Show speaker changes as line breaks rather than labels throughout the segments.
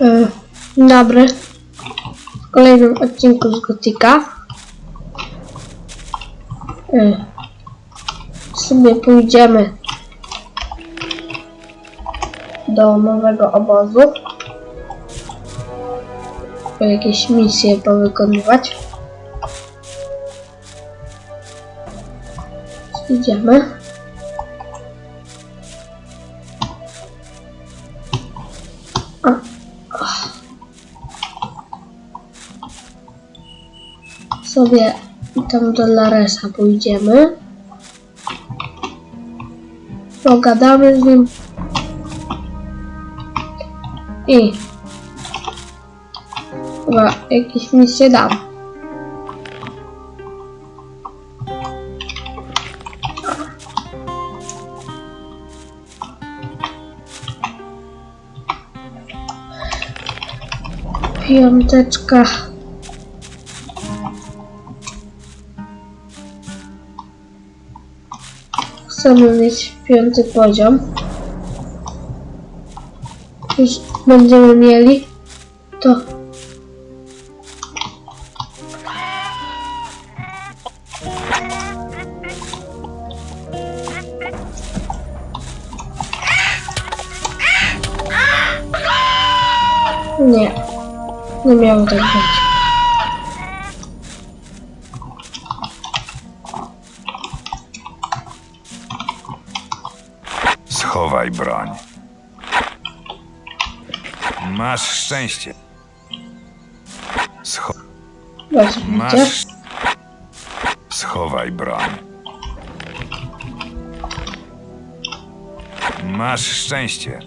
E, dobry. W kolejnym odcinku z Gotika. E, sobie pójdziemy do nowego obozu. Jakieś misje powykonywać. Idziemy. Sobie tam do Laresa pójdziemy. Pogadamy z nim. I chyba jakieś misje dam. Piąteczka. Chcemy mieć piąty poziom. Już będziemy mieli
Schowaj broń. Masz szczęście. Scho masz. Schowaj broń. Masz szczęście.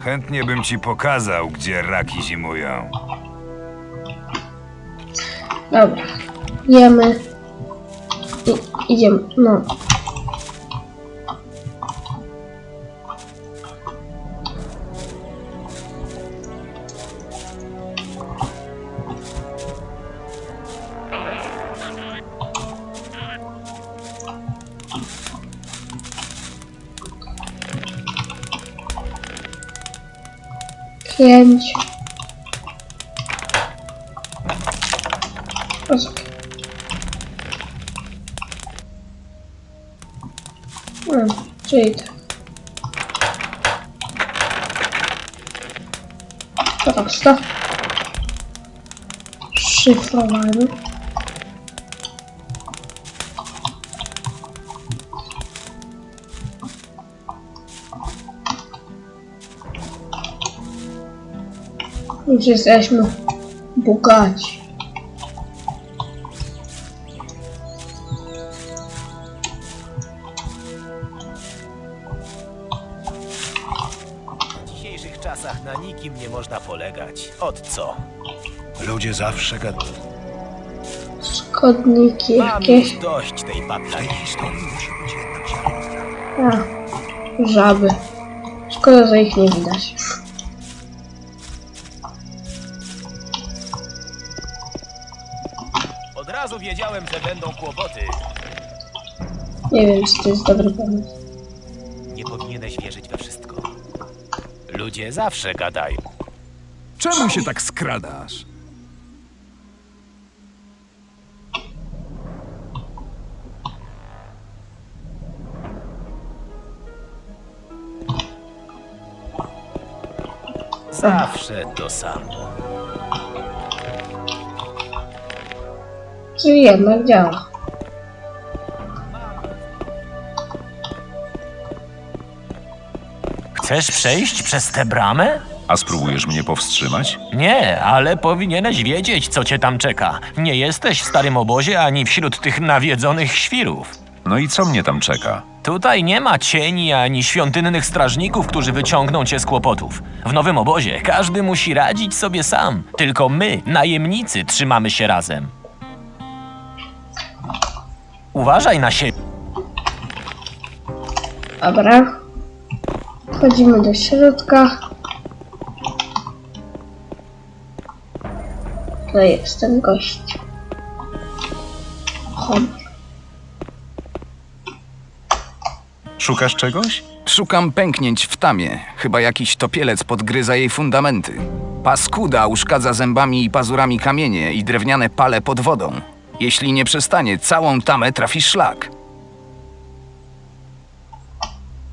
Chętnie bym ci pokazał, gdzie raki zimują.
Dobra. Jemy. I, idziemy. No. Pięć. Poczekaj. Hmm, czyli tak. Prosto. Szyfrowanie. Już jesteśmy bogaci.
W dzisiejszych czasach na nikim nie można polegać. Od co?
Ludzie zawsze gadają.
Szkodniki
Mam
jakieś.
już dość tej patlani.
Historii musi być jednak ziarno.
A, żaby. Szkoda, że ich nie widać.
Wiedziałem, że będą kłopoty.
Nie wiem, czy to jest dobry pomysł.
Nie powinieneś wierzyć we wszystko. Ludzie zawsze gadają.
Czemu się tak skradasz?
Zawsze to samo.
Czyli jednak działa.
Chcesz przejść przez tę bramę?
A spróbujesz mnie powstrzymać?
Nie, ale powinieneś wiedzieć, co cię tam czeka. Nie jesteś w starym obozie ani wśród tych nawiedzonych świrów.
No i co mnie tam czeka?
Tutaj nie ma cieni ani świątynnych strażników, którzy wyciągną cię z kłopotów. W nowym obozie każdy musi radzić sobie sam. Tylko my, najemnicy, trzymamy się razem. Uważaj na siebie.
Dobra. Wchodzimy do środka. To jest ten gość. Honor.
Szukasz czegoś?
Szukam pęknięć w tamie. Chyba jakiś topielec podgryza jej fundamenty. Paskuda uszkadza zębami i pazurami kamienie i drewniane pale pod wodą. Jeśli nie przestanie, całą tamę trafi szlak.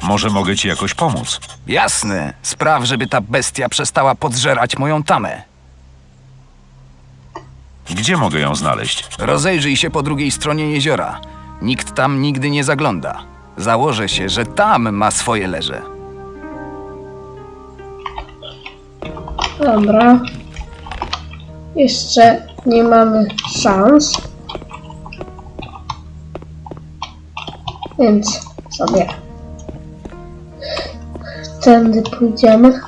Może mogę ci jakoś pomóc?
Jasne, spraw, żeby ta bestia przestała podżerać moją tamę.
Gdzie mogę ją znaleźć?
Rozejrzyj się po drugiej stronie jeziora. Nikt tam nigdy nie zagląda. Założę się, że tam ma swoje leże.
Dobra. Jeszcze nie mamy szans. Więc sobie tędy pójdziemy.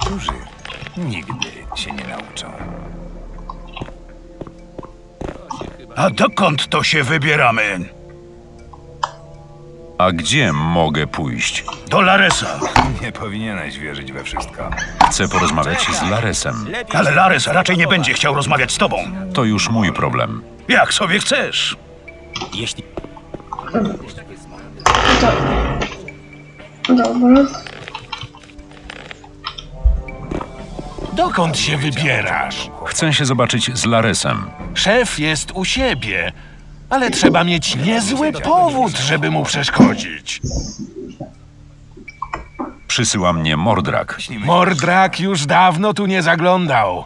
Którzy nigdy się nie nauczą.
A dokąd to się wybieramy?
A gdzie mogę pójść?
Do Laresa.
Nie powinieneś wierzyć we wszystko.
Chcę porozmawiać z Laresem.
Ale Lares raczej nie będzie chciał rozmawiać z tobą.
To już mój problem.
Jak sobie chcesz.
Jeśli
Dobra.
Dokąd się wybierasz?
Chcę się zobaczyć z Laresem.
Szef jest u siebie, ale trzeba mieć niezły powód, żeby mu przeszkodzić.
Przysyła mnie Mordrak.
Mordrak już dawno tu nie zaglądał.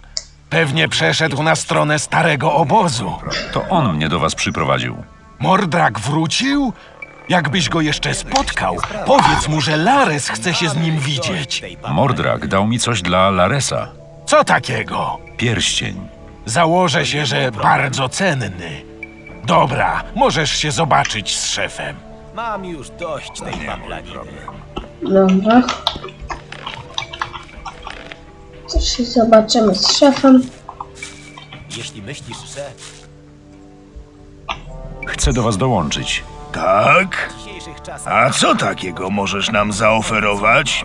Pewnie przeszedł na stronę starego obozu.
To on mnie do was przyprowadził.
Mordrak wrócił? Jakbyś go jeszcze spotkał, powiedz mu, że Lares chce się z nim widzieć.
Mordrak dał mi coś dla Laresa.
Co takiego?
Pierścień.
Założę się, że bardzo cenny. Dobra, możesz się zobaczyć z szefem.
mam już dość tej paplaniny.
Dobra. Też się zobaczymy z szefem.
Jeśli myślisz, że
Chcę do was dołączyć.
Tak?
w dzisiejszych czasach
A co takiego możesz nam zaoferować?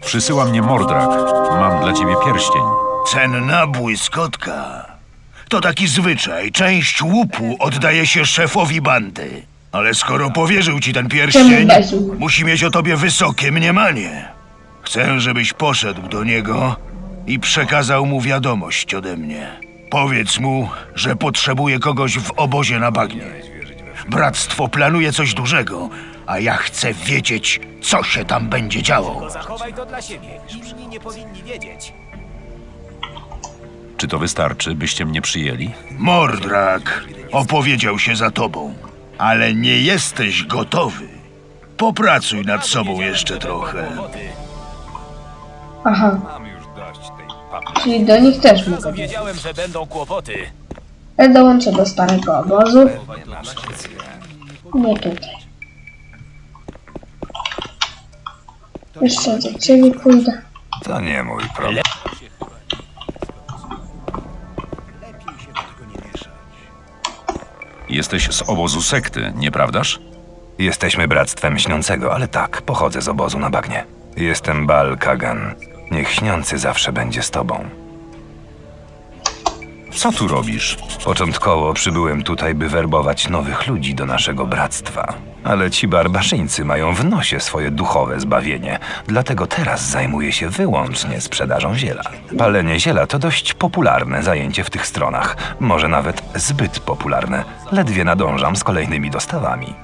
Przysyła mnie Mordrak. Mam dla ciebie pierścień.
Cenna błyskotka. To taki zwyczaj. Część łupu oddaje się szefowi bandy. Ale skoro powierzył ci ten pierścień, musi mieć o tobie wysokie mniemanie. Chcę, żebyś poszedł do niego i przekazał mu wiadomość ode mnie. Powiedz mu, że potrzebuje kogoś w obozie na bagnie. Bractwo planuje coś dużego, a ja chcę wiedzieć, co się tam będzie działo.
zachowaj to dla siebie. Inni nie powinni wiedzieć.
Czy to wystarczy, byście mnie przyjęli?
Mordrak opowiedział się za tobą, ale nie jesteś gotowy. Popracuj nad sobą jeszcze trochę.
Aha, czyli do nich też mogę.
Wiedziałem, że będą kłopoty.
Ja dołączę do starego obozu. Nie tutaj. Jeszcze do ciebie pójdę.
To nie mój problem.
Jesteś z obozu sekty, nieprawdaż?
Jesteśmy bractwem śniącego, ale tak, pochodzę z obozu na bagnie. Jestem Bal Kagan. Niech śniący zawsze będzie z tobą.
Co tu robisz?
Początkowo przybyłem tutaj, by werbować nowych ludzi do naszego bractwa. Ale ci barbarzyńcy mają w nosie swoje duchowe zbawienie, dlatego teraz zajmuję się wyłącznie sprzedażą ziela. Palenie ziela to dość popularne zajęcie w tych stronach, może nawet zbyt popularne. Ledwie nadążam z kolejnymi dostawami.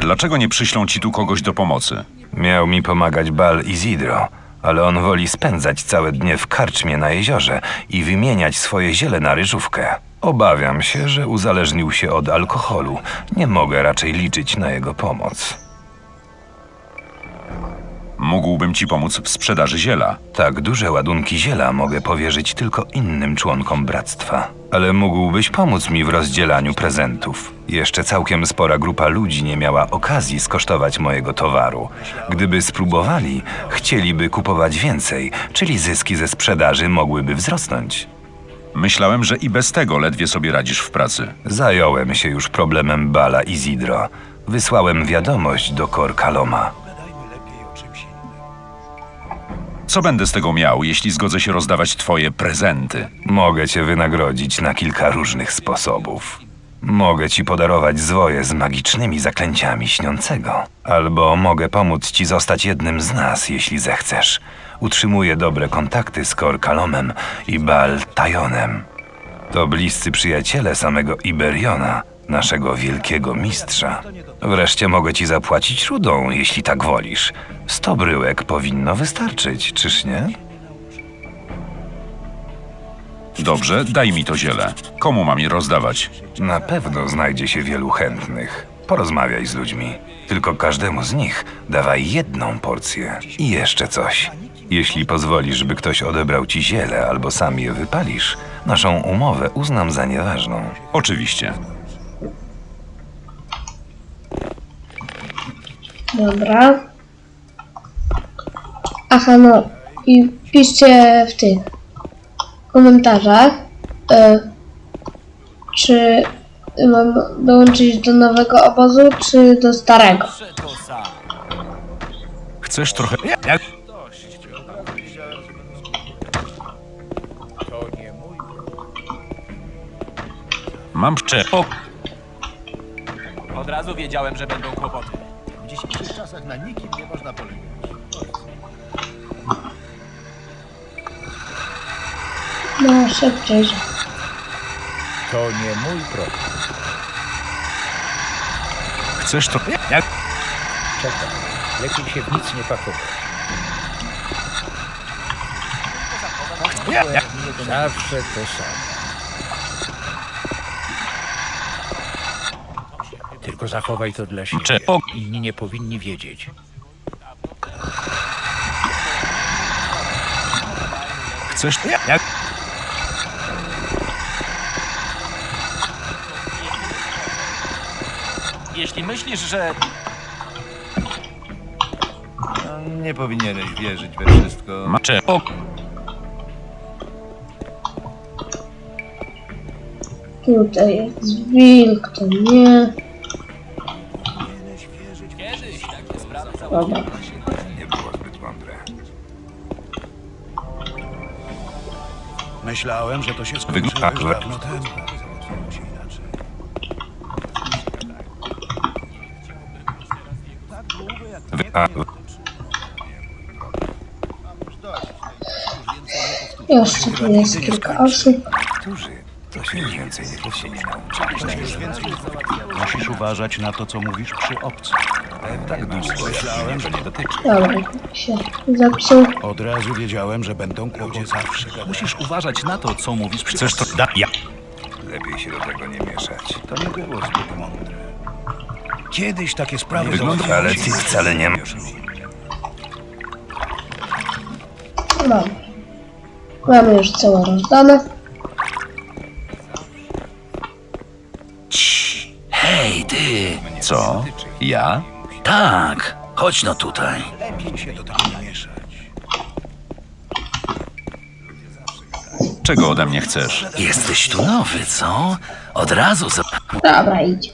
Dlaczego nie przyślą ci tu kogoś do pomocy?
Miał mi pomagać Bal Izidro, ale on woli spędzać całe dnie w karczmie na jeziorze i wymieniać swoje ziele na ryżówkę. Obawiam się, że uzależnił się od alkoholu. Nie mogę raczej liczyć na jego pomoc.
Mógłbym ci pomóc w sprzedaży ziela.
Tak duże ładunki ziela mogę powierzyć tylko innym członkom bractwa. Ale mógłbyś pomóc mi w rozdzielaniu prezentów. Jeszcze całkiem spora grupa ludzi nie miała okazji skosztować mojego towaru. Gdyby spróbowali, chcieliby kupować więcej, czyli zyski ze sprzedaży mogłyby wzrosnąć.
Myślałem, że i bez tego ledwie sobie radzisz w pracy.
Zająłem się już problemem Bala i Zidro. Wysłałem wiadomość do Kor Kaloma.
Co będę z tego miał, jeśli zgodzę się rozdawać twoje prezenty?
Mogę cię wynagrodzić na kilka różnych sposobów. Mogę ci podarować zwoje z magicznymi zaklęciami śniącego. Albo mogę pomóc ci zostać jednym z nas, jeśli zechcesz. Utrzymuję dobre kontakty z Korkalomem i Bal Tajonem. To bliscy przyjaciele samego Iberiona, naszego wielkiego mistrza. Wreszcie mogę ci zapłacić rudą, jeśli tak wolisz. Sto bryłek powinno wystarczyć, czyż nie?
Dobrze, daj mi to ziele. Komu mam je rozdawać?
Na pewno znajdzie się wielu chętnych. Porozmawiaj z ludźmi. Tylko każdemu z nich dawaj jedną porcję. I jeszcze coś. Jeśli pozwolisz, by ktoś odebrał ci ziele albo sam je wypalisz, naszą umowę uznam za nieważną.
Oczywiście.
Dobra. Aha, no. I piszcie w tych komentarzach, e, czy mam dołączyć do nowego obozu, czy do starego.
Chcesz trochę... Mam prze... O,
Od razu wiedziałem, że będą kłopoty.
No, szybciej.
To nie mój problem.
chcesz trochę...
Czekaj, lepiej się w nic nie pakować. Zawsze to samo. Tylko zachowaj to dla siebie.
O-
Inni nie powinni wiedzieć.
Chcesz...
Jeśli myślisz, że
Nie powinieneś wierzyć we wszystko.
Ma... Cze... O,
Tutaj jest wilk, to nie. Dobra.
Nie było zbyt mądre.
Myślałem, że to się
skończy
już dawno temu.
Jeszcze tu jest kilka osób.
Którzy? To się już więcej nie nauczyć.
Musisz uważać na to, co mówisz przy obcych.
Tak długo, myślałem, że nie dotyczy.
Dobra, się zepsuł.
Od razu wiedziałem, że będą kłopoty zawsze.
Musisz uważać na to, co mówisz przy...
chcesz to... Da... Ja...
Lepiej się do tego nie mieszać.
To nie było zbyt mądre. Kiedyś takie sprawy
Wygląda, ale ty wcale nie masz.
Dobra. Mamy już całe rozdane.
Hej, ty!
Co? Ja?
Tak! Chodź no tutaj.
Lepiej się do tego nie mieszać.
Czego ode mnie chcesz?
Jesteś tu nowy, co? Od razu za...
Dobra, idzie.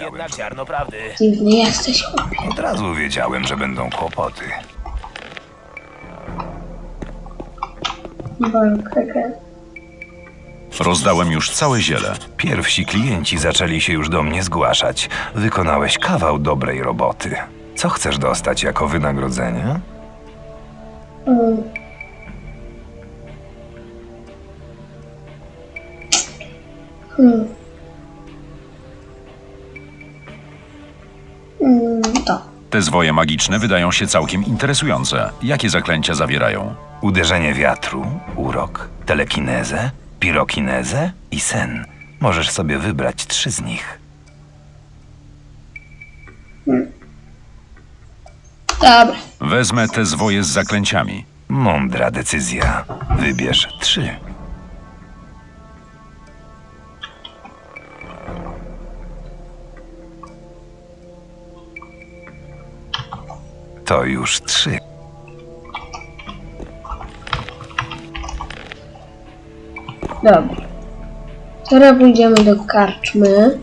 Jedna ziarnoprawdy.
Dziwny jesteś.
Od razu wiedziałem, że będą kłopoty.
Bolkege.
Rozdałem już całe ziele.
Pierwsi klienci zaczęli się już do mnie zgłaszać. Wykonałeś kawał dobrej roboty. Co chcesz dostać jako wynagrodzenie?
Mm. Hmm. Mm, to.
Te zwoje magiczne wydają się całkiem interesujące. Jakie zaklęcia zawierają?
Uderzenie wiatru, urok, telekinezę, pirokinezę i sen. Możesz sobie wybrać trzy z nich.
Dobra.
Wezmę te zwoje z zaklęciami.
Mądra decyzja. Wybierz trzy. To już trzy.
Dobra. Teraz pójdziemy do karczmy.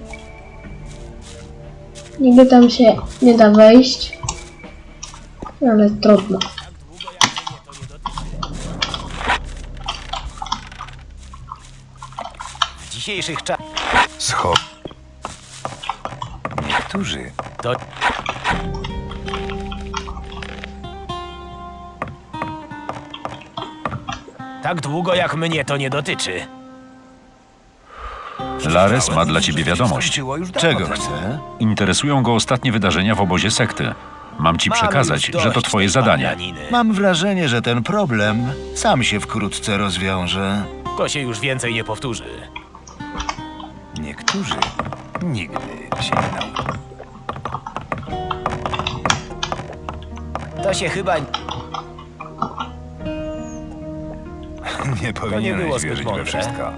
Niby tam się nie da wejść. Ale trudno.
W dzisiejszych czasach
Scho... Niektórzy
to... Tak długo jak mnie to nie dotyczy.
Lares ma dla ciebie wiadomość.
Czego chce?
Interesują go ostatnie wydarzenia w obozie sekty. Mam ci przekazać, że to twoje zadanie.
Mam wrażenie, że ten problem sam się wkrótce rozwiąże.
To się już więcej nie powtórzy.
Niektórzy nigdy się nie nauczą.
To się chyba...
Nie powinieneś
było zbyt
wierzyć we
mądre.
wszystko.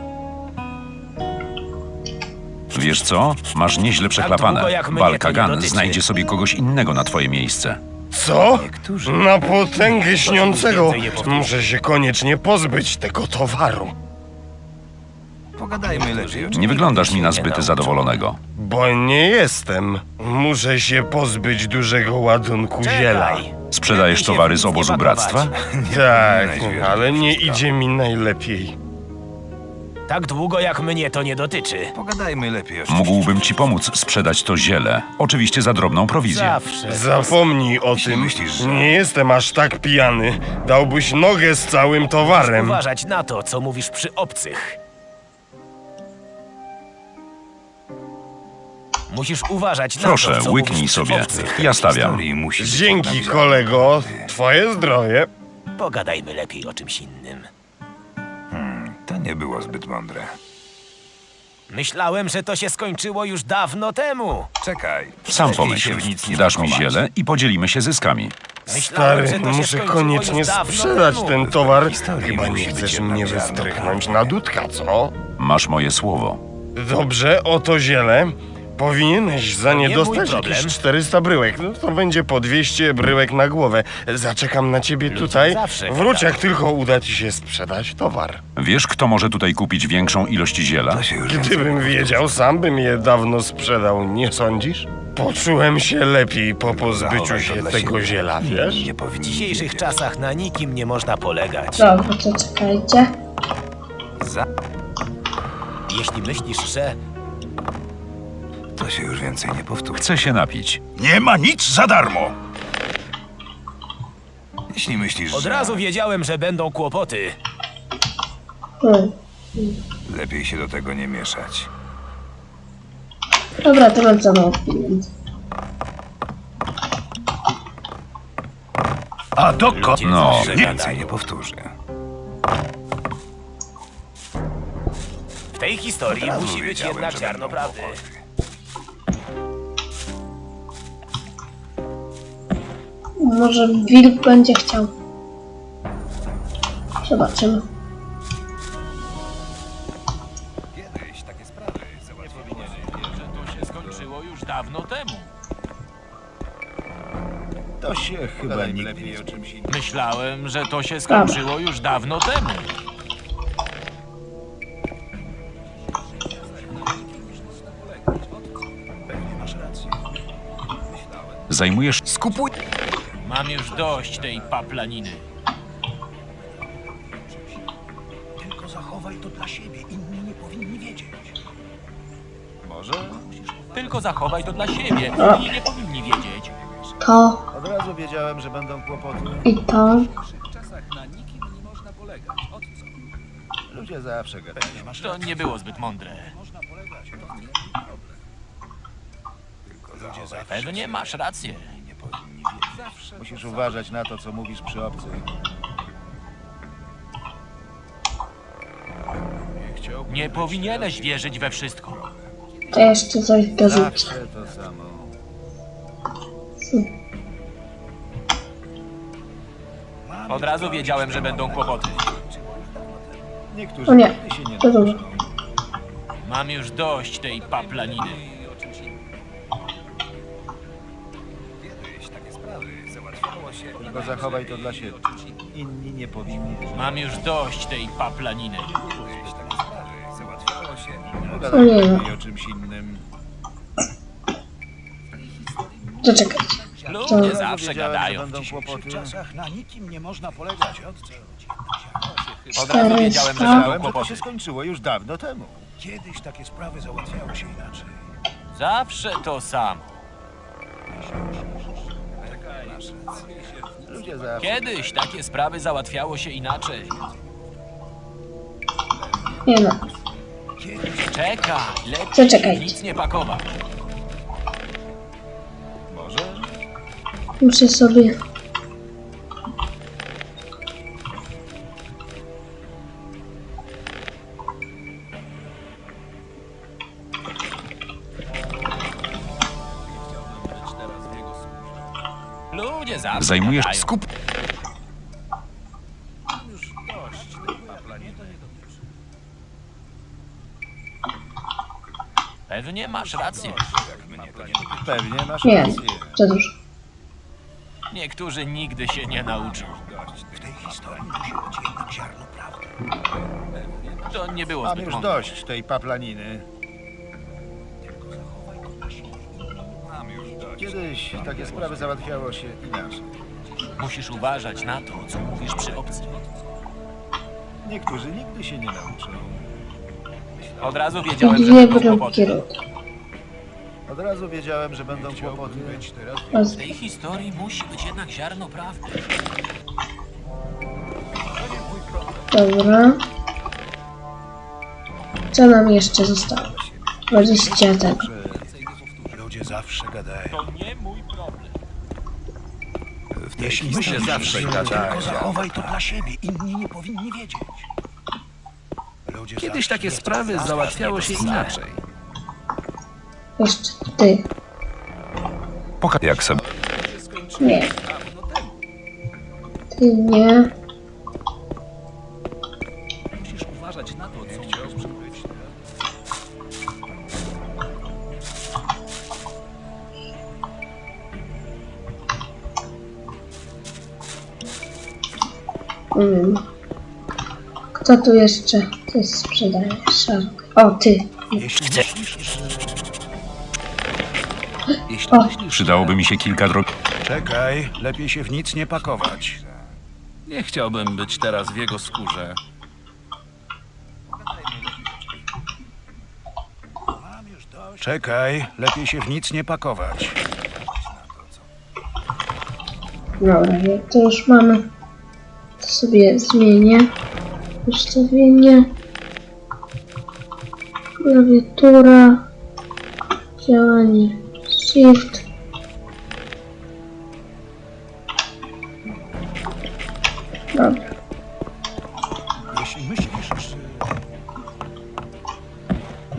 Wiesz co? Masz nieźle przeklapane.
długo jak mnie
Walka
to nie
Gan
dotyczy.
znajdzie sobie kogoś innego na twoje miejsce.
Co? Na potęgę śniącego muszę się koniecznie pozbyć tego towaru.
Pogadajmy lepiej o czym
Nie wyglądasz mi na zbyt zadowolonego.
Bo nie jestem. Muszę się pozbyć dużego ładunku ziela.
Czekaj.
Sprzedajesz towary z obozu bractwa?
Tak, ale nie idzie mi najlepiej.
Tak długo jak mnie to nie dotyczy.
Pogadajmy lepiej o.
Mógłbym ci pomóc sprzedać to ziele. Oczywiście za drobną prowizję.
Zawsze.
Zapomnij o tym.
myślisz, że-
Nie jestem aż tak pijany. Dałbyś nogę z całym towarem.
Uważać na to, co mówisz przy obcych. Musisz uważać na
Proszę,
to, co
łyknij sobie. Ja stawiam.
Dzięki, kolego. Twoje zdrowie.
Pogadajmy lepiej o czymś innym.
To nie było zbyt mądre.
Myślałem, że to się skończyło już dawno temu.
Czekaj.
Sam pomyśl. Dasz mi ziele i podzielimy się zyskami.
Myślałem,
Stary,
że to się
muszę
skończyło
koniecznie
już dawno
sprzedać
temu.
ten towar. Chyba nie chcesz mnie wystrychnąć na dudka, co?
Masz moje słowo.
Dobrze, oto ziele. Powinieneś za nie
nie
dostać jakieś 400 bryłek. No to będzie po 200 bryłek na głowę. Zaczekam na ciebie tutaj.
zawsze
Wróć, jak tylko uda ci się sprzedać towar.
Wiesz, kto może tutaj kupić większą ilość ziela?
Gdybym wiedział, sam bym je dawno sprzedał, nie sądzisz? Poczułem się lepiej po pozbyciu się tego ziela, wiesz?
nie
W dzisiejszych czasach na nikim nie można polegać.
Dobra, to czekajcie.
Za...
Jeśli myślisz, że
To się już więcej nie powtórzy.
Chcę się napić.
Nie ma nic za darmo!
Jeśli myślisz,
od
że
razu wiedziałem, że będą kłopoty.
Hmm.
lepiej się do tego nie mieszać.
Dobra, to mam za mało pieniędzy.
A dokąd?
Ludzie
No,
zawsze
Więcej
gadają.
nie powtórzy.
W tej historii
Od razu
musi być
wiedziałem,
jednak
że
ziarno prawdy.
kłopoty.
Może wilk będzie chciał. Zobaczymy.
Kiedyś takie sprawy załatwiło
To się skończyło już dawno temu.
To się chyba nigdy
lepiej o czymś innym.
Myślałem, że to się skończyło już dawno temu.
Zajmujesz
Skupuj. Mam już dość tej paplaniny.
Tylko zachowaj to dla siebie, inni nie powinni wiedzieć.
Tylko zachowaj to dla siebie. Inni nie powinni wiedzieć.
To
Od razu wiedziałem, że będą kłopoty.
i to.
Ludzie zawsze gadają.
To nie było zbyt mądre. Pewnie masz rację.
Musisz uważać na to, co mówisz przy obcych.
Nie powinieneś wierzyć we wszystko.
To jeszcze coś dorzucę.
Zawsze to samo.
Od razu wiedziałem, że będą kłopoty.
Niektórzy
O nie,
nigdy się nie
to
nauczą.
Mam już dość tej paplaniny.
Tylko zachowaj to dla siebie. Inni nie powinni.
Mam już dość tej paplaniny.
Załatwiało się
no.
I o czymś innym.
Zaczekajcie.
Ludzie zawsze gadają.
czasach na nikim nie można polegać.
Od razu wiedziałem, że
400.
będą
To się
kłopoty.
skończyło już dawno temu. Kiedyś takie sprawy załatwiało się inaczej.
Zawsze to samo.
Ludzie zawsze...
Kiedyś takie sprawy załatwiało się inaczej.
Nie no.
Czekaj, lepiej
Zaczekajcie.
nic nie pakować.
Muszę sobie...
Zajmujesz skup...
Pewnie masz rację.
Pewnie masz
Nie,
rację.
dużo.
Niektórzy nigdy się nie nauczą.
W tej historii musi być jednak ziarno prawdy.
To nie było
Mam
zbyt
już
mądre.
dość tej paplaniny. Kiedyś takie sprawy załatwiało się inaczej.
Musisz uważać na to, co mówisz przy obcym.
Niektórzy nigdy się nie nauczą.
Od razu wiedziałem, że
Dwie
będą
bramki
kłopoty.
Od razu wiedziałem, że będą kłopoty.
W tej historii musi być jednak ziarno prawdy.
Dobra. Co nam jeszcze zostało? 20 tego.
Ludzie zawsze gadają.
To nie mój problem.
Jeśli myślę zawsze gadają. Tylko zachowaj to dla siebie. Inni nie powinni wiedzieć. Ludzie
Kiedyś takie sprawy załatwiało się inaczej.
Jeszcze ty.
Jak sobie
Nie. Ty nie. Tu jeszcze coś sprzedaje? Szark. O, ty.
Jeśli
O.
myślisz,
Przydałoby mi się kilka drog...
Czekaj, lepiej się w nic nie pakować.
nie chciałbym być teraz w jego skórze.
Czekaj, lepiej się w nic nie pakować.
Dobra, jak to już mamy, to sobie zmienię ustawienie. Klawiatura, działanie Shift. Dobra?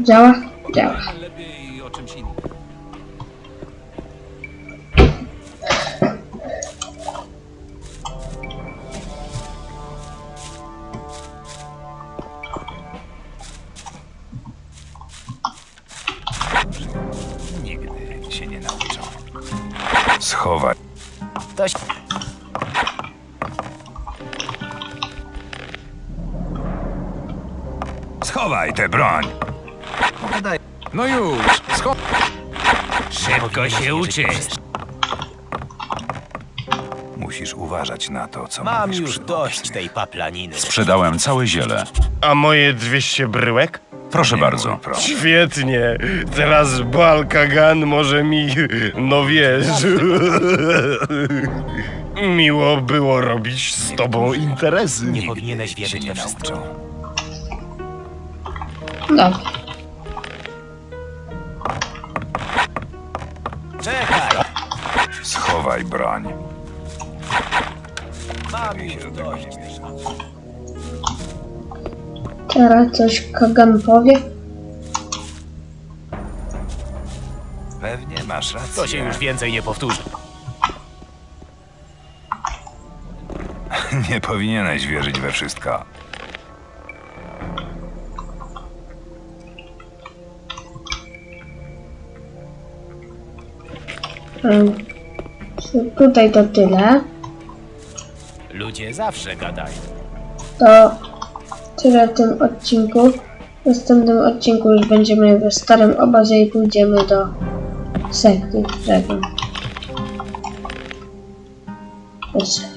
Działa.
Schowaj tę broń.
No już, scho...
Szybko się uczysz.
Musisz uważać na to, co
Mam
mówisz
już
przy
dość tej paplaniny.
Sprzedałem całe ziele.
A moje 200 bryłek?
Proszę bardzo.
Świetnie. Teraz Balkagan może mi, no wiesz... Miło było robić z tobą interesy.
Nie powinieneś wierzyć
się
we
nie
wszystko.
Dobra.
Czekaj!
Schowaj broń.
Mam już dość.
Teraz coś Kagan powie.
Pewnie masz rację.
To się już więcej nie powtórzy.
Nie powinieneś wierzyć we wszystko.
Mm. Tutaj to tyle.
Ludzie zawsze gadają.
To tyle w tym odcinku. W następnym odcinku już będziemy w starym obazie i pójdziemy do sekty Dragon. Dobrze.